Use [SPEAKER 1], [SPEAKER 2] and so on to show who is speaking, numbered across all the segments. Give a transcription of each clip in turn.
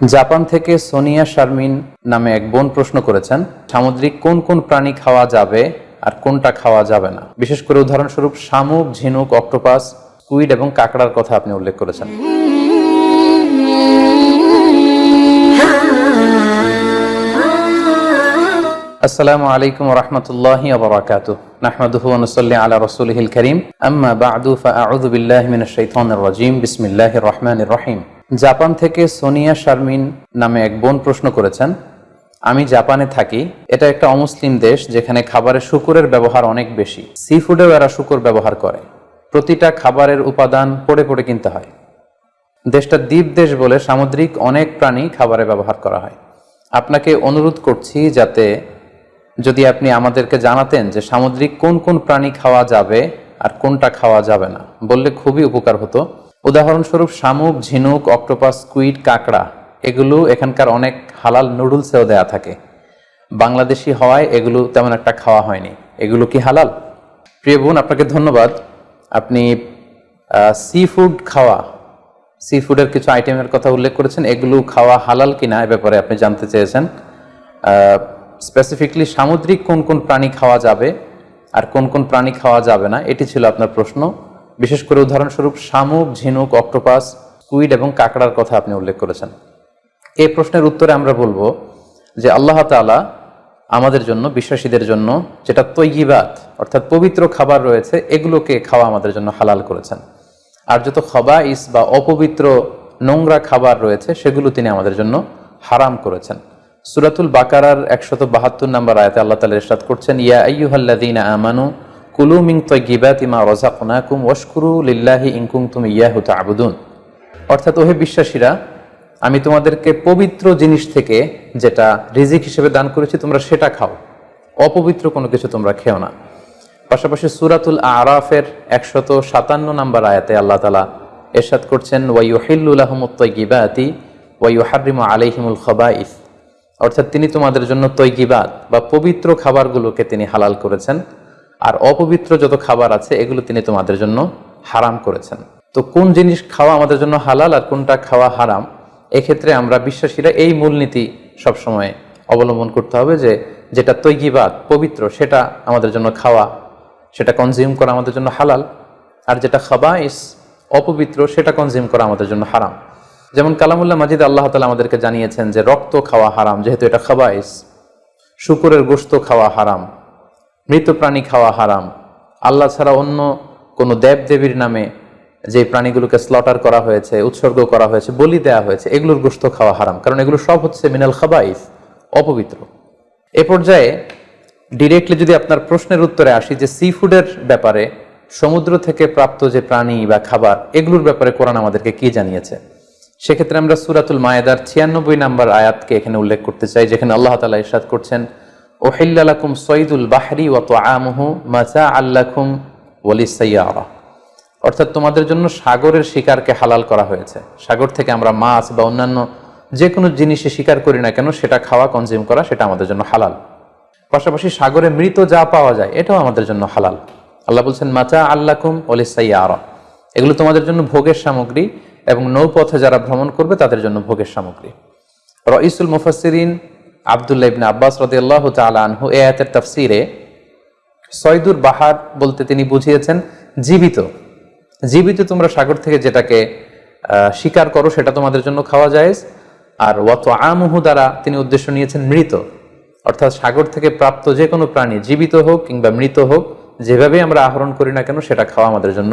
[SPEAKER 1] Japan থেকে সোনিয়া শারমিন নামে এক বোন প্রশ্ন করেছেন, সামুদ্রিক কোন কোন প্রাণী খাওয়া যাবে আর কোনটা খাওয়া যাবে না? বিশেষ করে উদাহরণস্বরূপ শামুক, ঝিনুক, অক্টোপাস কুইড এবং কাঁকড়ার কথা আপনি উল্লেখ করেছেন। আসসালামু আলাইকুম রহমতুল্লাহি আবরাকাতু নাহমাদুহু ওয়া নুসাল্লি আলা রাসূলিহিল কারীম। আম্মা বা'দু, ফাআউযু বিল্লাহি মিনাশ শাইতানির রাজীম। বিসমিল্লাহির রহমানির রহিম। জাপান থেকে সোনিয়া শারমিন নামে এক বোন প্রশ্ন করেছেন, আমি জাপানে থাকি। এটা একটা অমুসলিম দেশ যেখানে খাবারে শুকুরের ব্যবহার অনেক বেশি। সি ফুডেও এরা শুকুর ব্যবহার করে। প্রতিটা খাবারের উপাদান পড়ে পড়ে কিনতে হয়। দেশটা দ্বীপ দেশ বলে সামুদ্রিক অনেক প্রাণী খাবারে ব্যবহার করা হয়। আপনাকে অনুরোধ করছি যাতে যদি আপনি আমাদেরকে জানাতেন যে সামুদ্রিক কোন কোন প্রাণী খাওয়া যাবে আর কোনটা খাওয়া যাবে না, বললে খুবই উপকার হতো। উদাহরণস্বরূপ শামুক, ঝিনুক, অক্টোপাস কুইড কাঁকড়া, এগুলো এখানকার অনেক হালাল নুডলসেও দেয়া থাকে। বাংলাদেশি হওয়ায় এগুলো তেমন একটা খাওয়া হয়নি। এগুলো কি হালাল? প্রিয় বোন, আপনাকে ধন্যবাদ। আপনি সি ফুড খাওয়া সি ফুডের কিছু আইটেমের কথা উল্লেখ করেছেন। এগুলো খাওয়া হালাল কিনা এ ব্যাপারে আপনি জানতে চেয়েছেন। স্পেসিফিকলি সামুদ্রিক কোন কোন প্রাণী খাওয়া যাবে আর কোন কোন প্রাণী খাওয়া যাবে না, এটি ছিল আপনার প্রশ্ন। বিশেষ করে উদাহরণস্বরূপ শামুক, ঝিনুক, অক্টোপাস কুইড এবং কাঁকড়ার কথা আপনি উল্লেখ করেছেন। এই প্রশ্নের উত্তরে আমরা বলব যে আল্লাহ তাআলা আমাদের জন্য, বিশ্বাসীদের জন্য যেটা তৈগিবাত অর্থাৎ পবিত্র খাবার রয়েছে, এগুলোকে খাওয়া আমাদের জন্য হালাল করেছেন। আর যত খবাইস বা অপবিত্র নোংরা খাবার রয়েছে, সেগুলো তিনি আমাদের জন্য হারাম করেছেন। সুরাতুল বাকারার একশত বাহাত্তর নম্বর আয়তে আল্লাহ তালা ইরশাদ করছেন, ইয়া আইয়ুহাল্লাযীনা আমানু অর্থাৎ ওহে বিশ্বাসীরা, আমি তোমাদেরকে পবিত্র জিনিস থেকে যেটা রিজিক হিসেবে দান করেছি, তোমরা সেটা খাও। অপবিত্র কোনো কিছু তোমরা খেও না। পাশাপাশি সুরাতুল আরাফের একশত সাতান্ন নম্বর আয়াতে আল্লাহ তালা এরশাদ করছেন ওয়াইহিল্লাহমুত্তগিবাতি ওয়াইহারিম আলাইহিমুল খবাইফ অর্থাৎ তিনি তোমাদের জন্য তৈগিবাত বা পবিত্র খাবারগুলোকে তিনি হালাল করেছেন। আর অপবিত্র যত খাবার আছে, এগুলো তিনি তোমাদের জন্য হারাম করেছেন। তো কোন জিনিস খাওয়া আমাদের জন্য হালাল আর কোনটা খাওয়া হারাম, এক্ষেত্রে আমরা বিশ্বাসীরা এই মূলনীতি সবসময় অবলম্বন করতে হবে যে যেটা তৈগিবাদ পবিত্র, সেটা আমাদের জন্য খাওয়া, সেটা কনজিউম করা আমাদের জন্য হালাল, আর যেটা খাবাইস, অপবিত্র, সেটা কনজিউম করা আমাদের জন্য হারাম। যেমন কালামুল্লাহ মাজিদ আল্লাহ তালা আমাদেরকে জানিয়েছেন যে রক্ত খাওয়া হারাম, যেহেতু এটা খাবাইস, শুকুরের গোস্ত খাওয়া হারাম মৃত প্রাণী খাওয়া হারাম। আল্লাহ ছাড়া অন্য কোনো দেব দেবীর নামে যে প্রাণীগুলোকে স্লটার করা হয়েছে, উৎসর্গ করা হয়েছে, বলি দেওয়া হয়েছে, এগুলোর গোস্ত খাওয়া হারাম। কারণ এগুলো সব হচ্ছে মিনাল খাবাইস, অপবিত্র। এ পর্যায়ে ডিরেক্টলি যদি আপনার প্রশ্নের উত্তরে আসি যে সি ফুডের ব্যাপারে সমুদ্র থেকে প্রাপ্ত যে প্রাণী বা খাবার, এগুলোর ব্যাপারে কোরআন আমাদেরকে কি জানিয়েছে? সেক্ষেত্রে আমরা সুরাতুল মায়েদার ছিয়ানব্বই নাম্বার আয়াতকে এখানে উল্লেখ করতে চাই, যেখানে আল্লাহ তালা ইরশাদ করছেন ওহিল্লাকুম সঈদুল বাহরি ওয়াত আমহু মাজা আল্লাকুম ওয়ালিসাইয়ারা অর্থাৎ তোমাদের জন্য সাগরের শিকারকে হালাল করা হয়েছে। সাগর থেকে আমরা মাছ বা অন্যান্য যে কোনো জিনিসে শিকার করি না কেন, সেটা খাওয়া কনজিউম করা, সেটা আমাদের জন্য হালাল। পাশাপাশি সাগরে মৃত যা পাওয়া যায়, এটাও আমাদের জন্য হালাল। আল্লাহ বলছেন মাচা আল্লাকুম ওলিসাইয়ারা এগুলো তোমাদের জন্য ভোগের সামগ্রী এবং নৌপথে যারা ভ্রমণ করবে, তাদের জন্য ভোগের সামগ্রী। রইসুল মুফাসিরিন আবদুল্লাহ ইবনে আব্বাস রদিয়াল্লাহ তাআলা আনহু এ আয়াতের তাফসিরে সয়দুর বাহার বলতে তিনি বুঝিয়েছেন, জীবিত। জীবিত তোমরা সাগর থেকে যেটাকে শিকার করো সেটা তোমাদের জন্য খাওয়া যায় আর ওয়াত আমহু দ্বারা তিনি উদ্দেশ্য নিয়েছেন মৃত। অর্থাৎ সাগর থেকে প্রাপ্ত যে কোনো প্রাণী জীবিত হোক কিংবা মৃত হোক যেভাবে আমরা আহরণ করি না কেন, সেটা খাওয়া আমাদের জন্য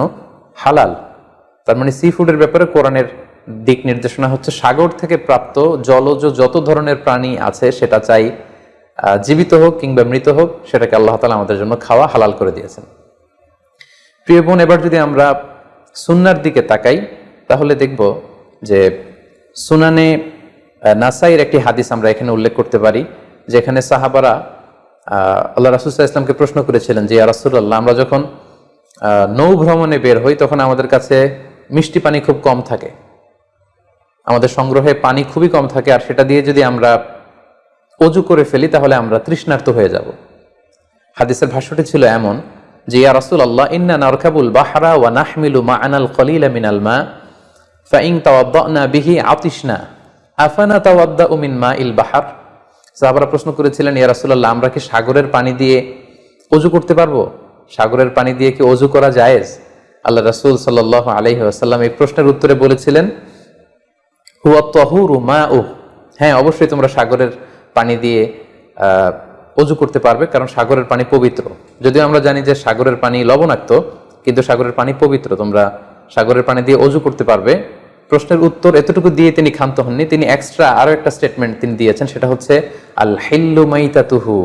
[SPEAKER 1] হালাল। তার মানে সি ফুডের ব্যাপারে কোরআনের দিক নির্দেশনা হচ্ছে সাগর থেকে প্রাপ্ত জলজ যত ধরনের প্রাণী আছে, সেটা চাই জীবিত হোক কিংবা মৃত হোক, সেটাকে আল্লাহ তালা আমাদের জন্য খাওয়া হালাল করে দিয়েছেন। প্রিয় বোন, এবার যদি আমরা সুনার দিকে তাকাই, তাহলে দেখব যে সুনানে নাসাইয়ের একটি হাদিস আমরা এখানে উল্লেখ করতে পারি, যেখানে সাহাবারা আল্লাহ রাসুল্লাহ ইসলামকে প্রশ্ন করেছিলেন যে রাসুল্লাহ আমরা যখন নৌ ভ্রমণে বের হই, তখন আমাদের কাছে মিষ্টি পানি খুব কম থাকে। আমাদের সংগ্রহে পানি খুবই কম থাকে আর সেটা দিয়ে যদি আমরা অজু করে ফেলি, তাহলে আমরা তৃষ্ণার্ত হয়ে যাব। হাদিসের ভাষ্যটি ছিল এমন যে, ইয়া রাসুল আল্লাহ ইন্না নারকাবুল বাহারা ওয়া নাহমিলু মা আনাল খলিলা মিনাল মা ফাইং তাওয়াদ্দানা বিহি আতিশনা, আফানা তাওয়াদ্দা উমিন মা ইল বাহার? সাহাবারা প্রশ্ন করেছিলেন, ইয়া রাসূলুল্লাহ, আমরা কি সাগরের পানি দিয়ে অজু করতে পারব? সাগরের পানি দিয়ে কি অজু করা জায়েজ? আল্লাহ রাসুল সাল্লাল্লাহু আলাইহি ওয়াসাল্লাম এই প্রশ্নের উত্তরে বলেছিলেন হুয়া তহুরু মা উহ হ্যাঁ অবশ্যই তোমরা সাগরের পানি দিয়ে অজু করতে পারবে, কারণ সাগরের পানি পবিত্র। যদিও আমরা জানি যে সাগরের পানি লবণাক্ত, কিন্তু সাগরের পানি পবিত্র। তোমরা সাগরের পানি দিয়ে অজু করতে পারবে। প্রশ্নের উত্তর এতটুকু দিয়ে তিনি ক্ষান্ত হননি। তিনি এক্সট্রা আরও একটা স্টেটমেন্ট তিনি দিয়েছেন, সেটা হচ্ছে, আল হিল্লু মাইতাতুহু।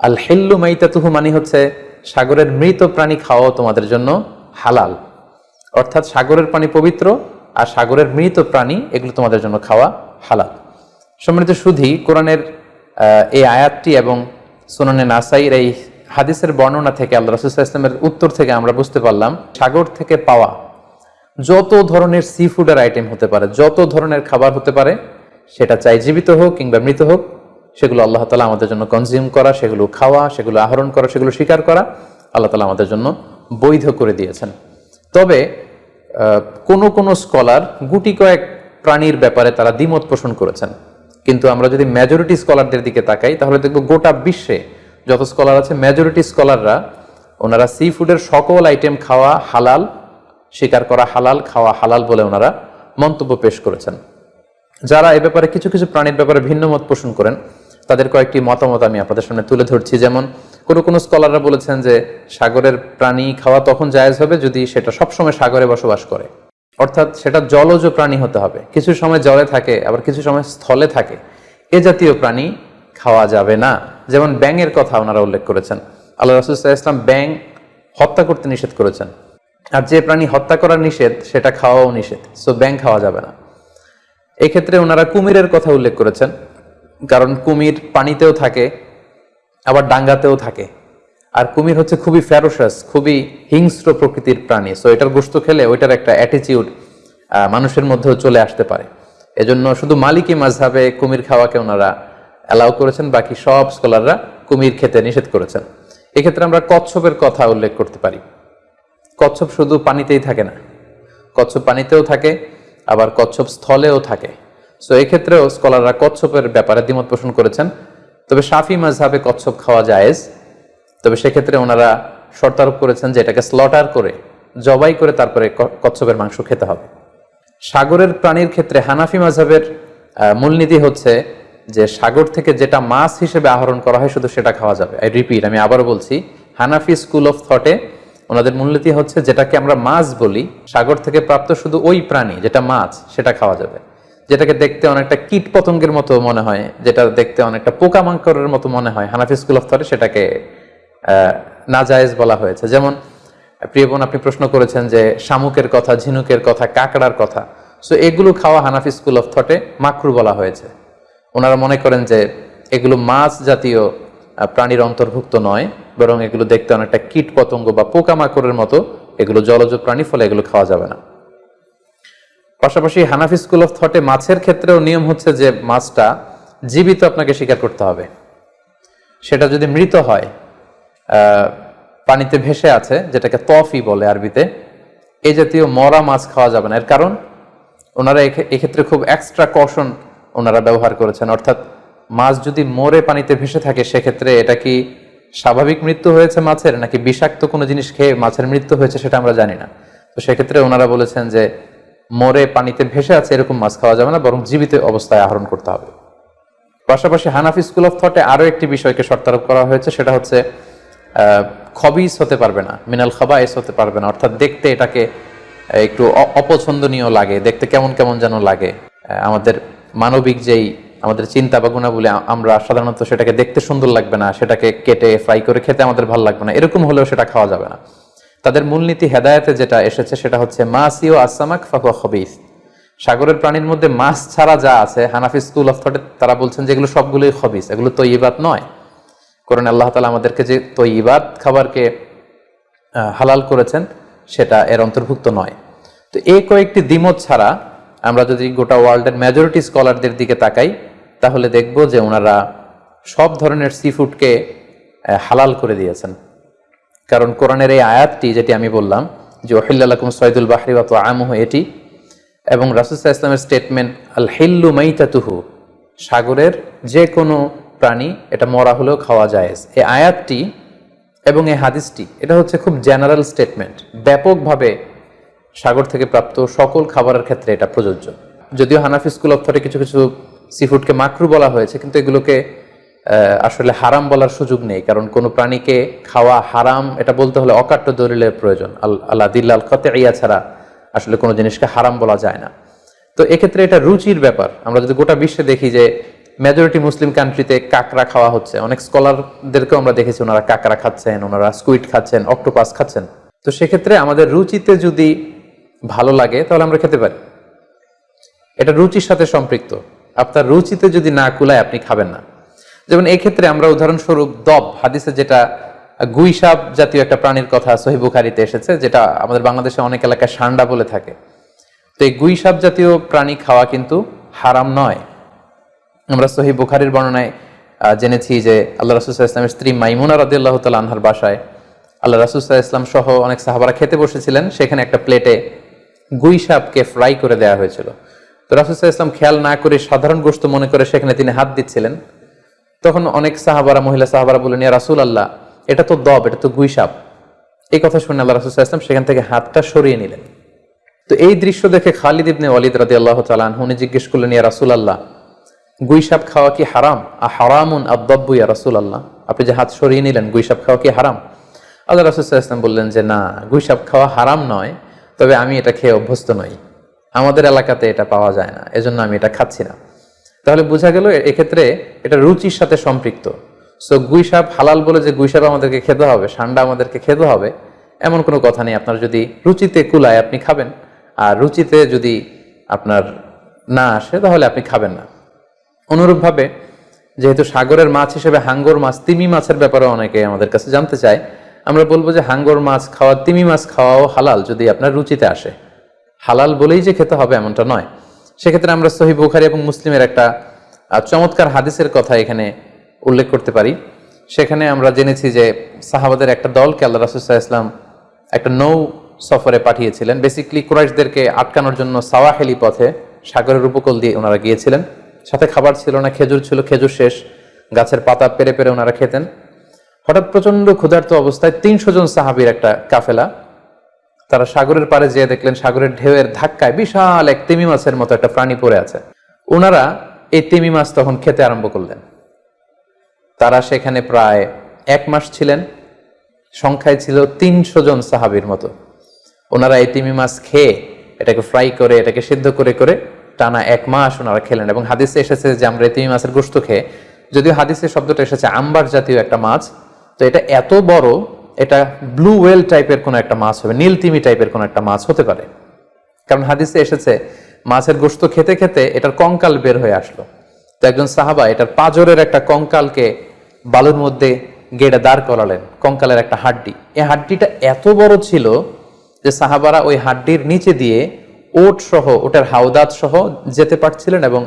[SPEAKER 1] আল হিল্লু মাইতাতুহু মানে হচ্ছে, সাগরের মৃত প্রাণী খাওয়াও তোমাদের জন্য হালাল। অর্থাৎ সাগরের পানি পবিত্র আর সাগরের মৃত প্রাণী এগুলো তোমাদের জন্য খাওয়া হালাল। সম্মানিত সুধি, কোরআনের এই আয়াতটি এবং সুনানে নাসাইর এই হাদিসের বর্ণনা থেকে আল্লাহ রসুল্লাহ ইসলামের উত্তর থেকে আমরা বুঝতে পারলাম, সাগর থেকে পাওয়া যত ধরনের সি ফুডের আইটেম হতে পারে, যত ধরনের খাবার হতে পারে, সেটা চাই জীবিত হোক কিংবা মৃত হোক, সেগুলো আল্লাহ তালা আমাদের জন্য কনজিউম করা, সেগুলো খাওয়া, সেগুলো আহরণ করা, সেগুলো স্বীকার করা, আল্লাহ তালা আমাদের জন্য বৈধ করে দিয়েছেন। তবে কোনো কোনো স্কলার গুটি কয়েক প্রাণীর ব্যাপারে তারা দ্বিমত পোষণ করেছেন। কিন্তু আমরা যদি মেজরিটি স্কলারদের দিকে তাকাই, তাহলে দেখব গোটা বিশ্বে যত স্কলার আছে মেজরিটি স্কলাররা ওনারা সি ফুডের সকল আইটেম খাওয়া হালাল স্বীকার করা হালাল, খাওয়া হালাল বলে ওনারা মন্তব্য পেশ করেছেন। যারা এ ব্যাপারে কিছু কিছু প্রাণীর ব্যাপারে ভিন্ন মত পোষণ করেন, তাদের কয়েকটি মতামত আমি আপনাদের সামনে তুলে ধরছি। যেমন কোনো কোনো স্কলাররা বলেছেন যে সাগরের প্রাণী খাওয়া তখন জায়েজ হবে যদি সেটা সবসময় সাগরে বসবাস করে। অর্থাৎ সেটা জলজ প্রাণী হতে হবে। কিছু সময় জলে থাকে, আবার কিছু সময় স্থলে থাকে। এ জাতীয় প্রাণী খাওয়া যাবে না। যেমন ব্যাঙের কথা ওনারা উল্লেখ করেছেন। আল্লাহ রসুল্লাহ ইসলাম ব্যাং হত্যা করতে নিষেধ করেছেন। আর যে প্রাণী হত্যা করা নিষেধ, সেটা খাওয়াও নিষেধ। সো ব্যাং খাওয়া যাবে না। এক্ষেত্রে ওনারা কুমিরের কথা উল্লেখ করেছেন। কারণ কুমির পানিতেও থাকে আবার ডাঙ্গাতেও থাকে। আর কুমির হচ্ছে খুবই ফ্যারোসাস খুবই হিংস্র প্রকৃতির প্রাণী। সো এটার গোস্ত খেলে ওইটার একটা অ্যাটিচিউড মানুষের মধ্যেও চলে আসতে পারে। এজন্য শুধু মালিকি মাঝহাবে কুমির খাওয়াকে ওনারা অ্যালাউ করেছেন, বাকি সব স্কলাররা কুমির খেতে নিষেধ করেছেন। এক্ষেত্রে আমরা কচ্ছপের কথা উল্লেখ করতে পারি। কচ্ছপ শুধু পানিতেই থাকে না। কচ্ছপ পানিতেও থাকে, আবার কচ্ছপ স্থলেও থাকে। সো এক্ষেত্রেও স্কলাররা কচ্ছপের ব্যাপারে দ্বিমত পোষণ করেছেন। তবে সাফি মাঝহাবে কচ্ছপ খাওয়া জায়েজ। তবে সেক্ষেত্রে ওনারা শর্তারোপ করেছেন যে এটাকে স্লটার করে জবাই করে তারপরে কচ্ছপের মাংস খেতে হবে। সাগরের প্রাণীর ক্ষেত্রে হানাফি মাঝহাবের আহ, মূলনীতি হচ্ছে যে সাগর থেকে যেটা মাছ হিসেবে আহরণ করা হয় শুধু সেটা খাওয়া যাবে। আই রিপিট আমি আবারও বলছি হানাফি স্কুল অফ থটে ওনাদের মূলনীতি হচ্ছে যেটাকে আমরা মাছ বলি সাগর থেকে প্রাপ্ত শুধু ওই প্রাণী যেটা মাছ সেটা খাওয়া যাবে। যেটাকে দেখতে অনেকটা কীট পতঙ্গের মতো মনে হয়, যেটা দেখতে অনেকটা পোকামাকড়ের মতো মনে হয়। হানাফি স্কুল অফ থটে সেটাকে নাজায়েজ বলা হয়েছে। যেমন, প্রিয় বোন, আপনি প্রশ্ন করেছেন যে শামুকের কথা, ঝিনুকের কথা, কাকড়ার কথা। সো এগুলো খাওয়া হানাফি স্কুল অফ থটে মাকরু বলা হয়েছে। ওনারা মনে করেন যে এগুলো মাছ জাতীয় প্রাণীর অন্তর্ভুক্ত নয়, বরং এগুলো দেখতে অনেকটা কীট পতঙ্গ বা পোকামাকড়ের মতো। এগুলো জলজ প্রাণী, ফলে এগুলো খাওয়া যাবে না। পাশাপাশি হানাফি স্কুল অফ থটে মাছের ক্ষেত্রেও নিয়ম হচ্ছে যে মাছটা জীবিত আপনাকে স্বীকার করতে হবে। সেটা যদি মৃত হয় পানিতে ভেসে আছে, যেটাকে তফি বলে আরবিতে এই জাতীয় মরা মাছ খাওয়া যাবে না। এর কারণ, ওনারা এক্ষেত্রে খুব এক্সট্রা কশন ওনারা ব্যবহার করেছেন। অর্থাৎ মাছ যদি মরে পানিতে ভেসে থাকে, সেক্ষেত্রে এটা কি স্বাভাবিক মৃত্যু হয়েছে মাছের, নাকি বিষাক্ত কোনো জিনিস খেয়ে মাছের মৃত্যু হয়েছে সেটা আমরা জানি না। তো সেক্ষেত্রে ওনারা বলেছেন যে মরে পানিতে ভেসে আছে, এরকম মাছ খাওয়া যাবে না, বরং জীবিত অবস্থায় আহরণ করতে হবে। পাশাপাশি হানাফি স্কুল অফ থটে আরও একটি বিষয়কে শর্তারোপ করা হয়েছে, সেটা হচ্ছে খবিস হতে পারবে না, মিনাল খাবাইস হতে পারবে না, অর্থাৎ দেখতে এটাকে একটু অপছন্দনীয় লাগে, দেখতে কেমন কেমন যেন লাগে। আমাদের মানবিক যেই, আমাদের চিন্তা বা গুণাবলী আমরা সাধারণত সেটাকে দেখতে সুন্দর লাগবে না, সেটাকে কেটে ফ্রাই করে খেতে আমাদের ভালো লাগবে না, এরকম হলেও সেটা খাওয়া যাবে না। তাদের মূলনীতি হেদায়েতে যেটা এসেছে সেটা হচ্ছে মাসিও আসামাক ফাকুয়া খবিস। সাগরের প্রাণীর মধ্যে মাছ ছাড়া যা আছে, হানাফি স্কুল অফ থটে তারা বলছেন যে এগুলো সবগুলোই খবিস, এগুলো তৈবাত নয়। কোরআন আল্লাহ তালা আমাদেরকে যে তৈবাত খাবারকে হালাল করেছেন, সেটা এর অন্তর্ভুক্ত নয়। তো এই কয়েকটি দ্বিমত ছাড়া আমরা যদি গোটা ওয়ার্ল্ডের মেজরিটি স্কলারদের দিকে তাকাই, তাহলে দেখব যে ওনারা সব ধরনের সি ফুডকে হালাল করে দিয়েছেন। কারণ কোরআনের এই আয়াতটি যেটি আমি বললাম যে ওহিল্লাকুম সৈদুল বাহরি বা তো আমহ এটি এবং রাসুসাহ ইসলামের স্টেটমেন্ট আল হিল্লু মাইতাতুহু, সাগরের যে কোনো প্রাণী, এটা মরা হলেও খাওয়া যায় এই আয়াতটি এবং এই হাদিসটি, এটা হচ্ছে খুব জেনারেল স্টেটমেন্ট ব্যাপকভাবে সাগর থেকে প্রাপ্ত সকল খাবারের ক্ষেত্রে এটা প্রযোজ্য। যদিও হানাফি স্কুল অফ থটে কিছু কিছু সিফুডকে মাকরু বলা হয়েছে, কিন্তু এগুলোকে আসলে হারাম বলার সুযোগ নেই, কারণ কোনো প্রাণীকে খাওয়া হারাম, এটা বলতে হলে অকাট্য দলিলের প্রয়োজন। আল- আল্লাহ দিল্লাল খতে ইয়া ছাড়া আসলে কোনো জিনিসকে হারাম বলা যায় না। তো এক্ষেত্রে এটা রুচির ব্যাপার। আমরা যদি গোটা বিশ্বে দেখি যে মেজরিটি মুসলিম কান্ট্রিতে কাঁকড়া খাওয়া হচ্ছে, অনেক স্কলারদেরকেও আমরা দেখেছি ওনারা কাঁকড়া খাচ্ছেন, ওনারা স্কুইড খাচ্ছেন অক্টোপাস খাচ্ছেন। তো সেক্ষেত্রে আমাদের রুচিতে যদি ভালো লাগে, তাহলে আমরা খেতে পারি। এটা রুচির সাথে সম্পৃক্ত। আপনার রুচিতে যদি না কুলায়, আপনি খাবেন না। যেমন এই ক্ষেত্রে আমরা উদাহরণস্বরূপ দব, হাদিসে যেটা গুইসাব জাতীয় একটা প্রাণীর কথা সহি বুখারিতে এসেছে, যেটা আমাদের বাংলাদেশে অনেক এলাকায় সান্ডা বলে থাকে। তো এই গুইসাব জাতীয় প্রাণী খাওয়া কিন্তু হারাম নয়। আমরা সহি বুখারির বর্ণনায় জেনেছি যে আল্লাহ রাসুসাহ ইসলামের স্ত্রী মাইমুনা রাদিল্লাহ তাল আনহার বাসায় আল্লাহ রাসুসাহ ইসলাম সহ অনেক সাহাবারা খেতে বসেছিলেন, সেখানে একটা প্লেটে গুই সাপকে ফ্রাই করে দেওয়া হয়েছিল। তো রাসুসাহ ইসলাম খেয়াল না করে সাধারণ গোস্ত মনে করে সেখানে তিনি হাত দিচ্ছিলেন। তখন অনেক সাহাবারা, মহিলা সাহাবারা বললেন, ইয়া রাসুল আল্লাহ এটা তো দব, এটা তো গুইসাপ। এই কথা শুনে আল্লাহ রাসুসাহ ইসলাম সেখান থেকে হাতটা সরিয়ে নিলেন। তো এই দৃশ্য দেখে খালিদ ইবনে ওয়ালিদ রাদি আল্লাহ তালান উনি জিজ্ঞেস করলেন, ইয়া রাসুল আল্লাহ গুইসাপ খাওয়া কি হারাম? আ হারামুন আব্বাব্বু ইয়া রাসুল আল্লাহ আপনি যে হাত সরিয়ে নিলেন, গুইসাপ খাওয়া কি হারাম? আল্লাহ রাসুল ইসলাম বললেন যে, না, গুইসাপ খাওয়া হারাম নয়, তবে আমি এটা খেয়ে অভ্যস্ত নই। আমাদের এলাকাতে এটা পাওয়া যায় না, এজন্য আমি এটা খাচ্ছি না। তাহলে বোঝা গেল এক্ষেত্রে এটা রুচির সাথে সম্পৃক্ত। সো গুইসাপ হালাল বলে যে গুইসাপ আমাদেরকে খেতে হবে, সান্ডা আমাদেরকে খেতে হবে, এমন কোনো কথা নেই। আপনার যদি রুচিতে কুলায় আপনি খাবেন, আর রুচিতে যদি আপনার না আসে, তাহলে আপনি খাবেন না। অনুরূপভাবে, যেহেতু সাগরের মাছ হিসেবে হাঙ্গর মাছ, তিমি মাছের ব্যাপারে অনেকে আমাদের কাছে জানতে চায়, আমরা বলব যে হাঙ্গর মাছ খাওয়া, তিমি মাছ খাওয়াও হালাল যদি আপনার রুচিতে আসে। হালাল বলেই যে খেতে হবে এমনটা নয়। সেক্ষেত্রে আমরা সহি বুখারি এবং মুসলিমের একটা চমৎকার হাদিসের কথা এখানে উল্লেখ করতে পারি। সেখানে আমরা জেনেছি যে সাহাবাদের একটা দলকে আল্লাহ রাসুসাহ ইসলাম একটা নৌ সফরে পাঠিয়েছিলেন। বেসিকলি কুরাইশদেরকে আটকানোর জন্য সাওয়াহেলি পথে সাগরের উপকূল দিয়ে ওনারা গিয়েছিলেন। সাথে খাবার ছিল না, খেজুর ছিল, খেজুর শেষ। গাছের পাতা পেরে পেরে ওনারা খেতেন। হঠাৎ প্রচণ্ড ক্ষুধার্ত অবস্থায় তিনশো জন সাহাবির একটা কাফেলা তারা সাগরের পাড়ে যেয়ে দেখলেন সাগরের ঢেউয়ের ধাক্কায় বিশাল এক তিমি মাছের মতো একটা প্রাণী পড়ে আছে। ওনারা এই তিমি মাছ তখন খেতে আরম্ভ করলেন। তারা সেখানে প্রায় এক মাস ছিলেন। সংখ্যায় ছিল তিনশো জন সাহাবির মতো। ওনারা এই তিমি মাছ খেয়ে এটাকে ফ্রাই করে, এটাকে সিদ্ধ করে করে টানা এক মাস ওনারা খেলেন এবং হাদিসে এসেছে যে আমরা এই তিমি মাছের গোস্ত খেয়ে, যদিও হাদিসে শব্দটা এসেছে, আম্বার জাতীয় একটা মাছ, তো এটা এত বড় এটা ব্লু ওয়েল টাইপের কোনো একটা মাছ হবে, নীল তিমি টাইপের কোনো একটা মাছ হতে পারে। কারণ হাদিসে এসেছে, মাছের গোস্ত খেতে খেতে এটার কঙ্কাল বের হয়ে আসলো। তো একজন সাহাবা এটার পাজরের একটা কঙ্কালকে বালুর মধ্যে গেড়ে দাঁড় করালেন, কঙ্কালের একটা হাড্ডি। এই হাড্ডিটা এত বড় ছিল যে সাহাবারা ওই হাড্ডির নিচে দিয়ে ওট সহ, ওটার হাওদাত সহ যেতে পারছিলেন এবং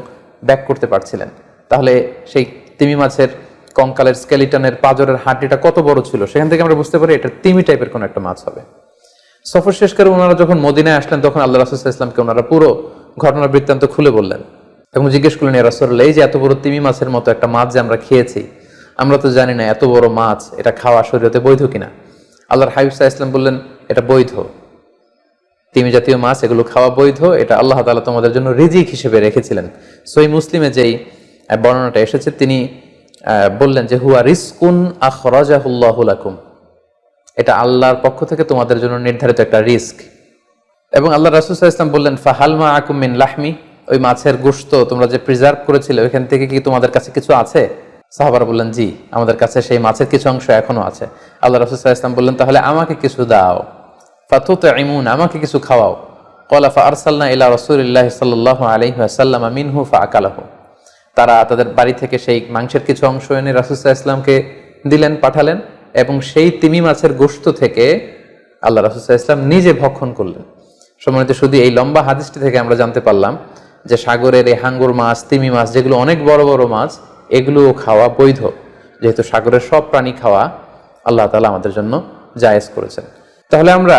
[SPEAKER 1] ব্যাক করতে পারছিলেন। তাহলে সেই তিমি মাছের কঙ্কালের স্কেলিটনের পাজরের হাড্ডিটা কত বড় ছিল সেখান থেকে আমরা বুঝতে পারি এটা তিমি টাইপের কোনো একটা মাছ হবে। সফর শেষ করে ওনারা যখন মদিনায় আসলেন তখন আল্লাহ রাসুল ইসলামকে ওনারা পুরো ঘটনার বৃত্তান্ত খুলে বললেন এবং জিজ্ঞেস করলেন ইয়া রাসূলুল্লাহ, এই যে এত বড় তিমি মাছের মতো একটা মাছ যে আমরা খেয়েছি আমরা তো জানি না এত বড় মাছ এটা খাওয়া শরীরতে বৈধ কিনা? আল্লাহর হাবিব সাহা ইসলাম বললেন এটা বৈধ। তিমি জাতীয় মাছ এগুলো খাওয়া বৈধ। এটা আল্লাহ তালা তোমাদের জন্য রিজিক হিসেবে রেখেছিলেন। সই মুসলিমে যেই বর্ণনাটা এসেছে তিনি বললেন যে, হুয়া রিস্কুন আখরাজাহুল্লাহু লাকুম। এটা আল্লাহর পক্ষ থেকে তোমাদের জন্য নির্ধারিত একটা রিস্ক এবং আল্লাহ রাসুল ইসলাম বললেন ফাহালমা আকুমিন লাহমি? ওই মাছের গোশত তোমরা যে প্রিজার্ভ করেছিলে, ওইখান থেকে কি তোমাদের কাছে কিছু আছে? সাহাবারা বললেন, জি, আমাদের কাছে সেই মাছের কিছু অংশ এখনও আছে। আল্লাহ রাসুল ইসলাম বললেন, তাহলে আমাকে কিছু দাও। ফাতুত ইমুন আমাকে কিছু খাওয়াও। কলা ফা আরসাল্না ইলা রসুলিল্লাহ সাল্লাহ আলহি আসাল্লাম মিনহু ফা আকালাহু তারা তাদের বাড়ি থেকে সেই মাংসের কিছু অংশ এনে রাসুসাহ ইসলামকে দিলেন, পাঠালেন এবং সেই তিমি মাছের গোশত থেকে আল্লাহ রাসুসাহ ইসলাম নিজে ভক্ষণ করলেন। সম্মানিত শুধু এই লম্বা হাদিসটি থেকে আমরা জানতে পারলাম যে সাগরের এই হাঙ্গুর মাছ, তিমি মাছ যেগুলো অনেক বড় বড় মাছ, এগুলোও খাওয়া বৈধ। যেহেতু সাগরের সব প্রাণী খাওয়া আল্লাহ তালা আমাদের জন্য জায়েজ করেছেন। তাহলে আমরা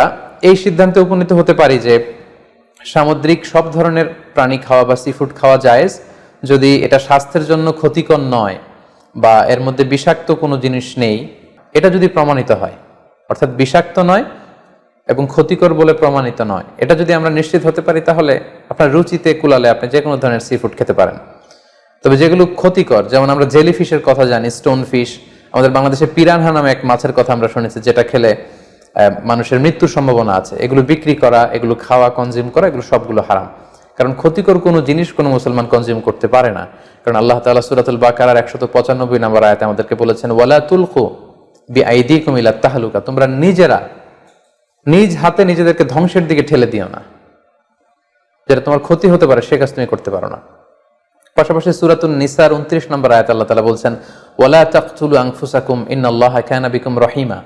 [SPEAKER 1] এই সিদ্ধান্তে উপনীত হতে পারি যে সামুদ্রিক সব ধরনের প্রাণী খাওয়া বা সি ফুড খাওয়া জায়েজ যদি এটা স্বাস্থ্যের জন্য ক্ষতিকর নয় বা এর মধ্যে বিষাক্ত কোনো জিনিস নেই, এটা যদি প্রমাণিত হয়, অর্থাৎ বিষাক্ত নয় এবং ক্ষতিকর বলে প্রমাণিত নয়, এটা যদি আমরা নিশ্চিত হতে পারি, তাহলে আপনার রুচিতে কুলালে আপনি যে কোনো ধরনের সি ফুড খেতে পারেন। তবে যেগুলো ক্ষতিকর, যেমন আমরা জেলি ফিশের কথা জানি স্টোন ফিশ আমাদের বাংলাদেশে পিরানহা নামে এক মাছের কথা আমরা শুনেছি, যেটা খেলে মানুষের মৃত্যুর সম্ভাবনা আছে। এগুলো বিক্রি করা, এগুলো খাওয়া কনজিউম করা, এগুলো সবগুলো হারাম। কারণ ক্ষতিকর কোনো জিনিস কোনো মুসলমান কনজিউম করতে পারে না। কারণ আল্লাহ তাআলা সূরাতুল বাকারার একশত পঁচানব্বই নম্বর আয়াতে আমাদেরকে বলেছেন, ওয়ালা তুলকু বি আইদি ইলা তাহলুকা তোমরা নিজেরা, নিজ হাতে নিজেদেরকে ধ্বংসের দিকে ঠেলে দিও না। যেটা তোমার ক্ষতি হতে পারে, সে কাজ তুমি করতে পারো না। পাশাপাশি সুরাতুল নিসার উনত্রিশ নম্বর আয়াত আল্লাহ তালা বলছেন, ওয়ালা তাকতুলু আনফুসাকুম ইন্নাল্লাহা কানা বিকুম রহিমা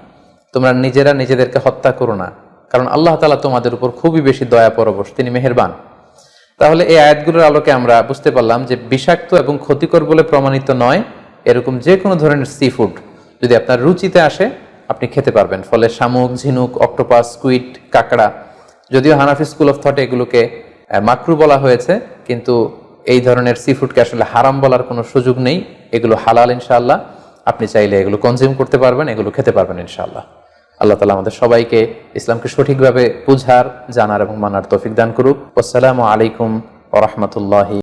[SPEAKER 1] তোমরা নিজেরা নিজেদেরকে হত্যা করো না। কারণ আল্লাহ তালা তোমাদের উপর খুবই বেশি দয়া পরবশ, তিনি মেহেরবান। তাহলে এই আয়াতগুলোর আলোকে আমরা বুঝতে পারলাম যে বিষাক্ত এবং ক্ষতিকর বলে প্রমাণিত নয়, এরকম যে কোনো ধরনের সি ফুড যদি আপনার রুচিতে আসে, আপনি খেতে পারবেন। ফলে শামুক, ঝিনুক অক্টোপাস স্কুইড কাঁকড়া, যদিও হানাফি স্কুল অফ থটে এগুলোকে মাকরু বলা হয়েছে, কিন্তু এই ধরনের সি ফুডকে আসলে হারাম বলার কোনো সুযোগ নেই। এগুলো হালাল ইনশাল্লাহ আপনি চাইলে এগুলো কনজিউম করতে পারবেন, এগুলো খেতে পারবেন ইনশাআল্লাহ। আল্লাহ তালা আমাদের সবাইকে ইসলামকে সঠিকভাবে বুঝার, জানার এবং মানার তৌফিক দান করুক। আসসালামু আলাইকুম ওরহমতুল্লাহি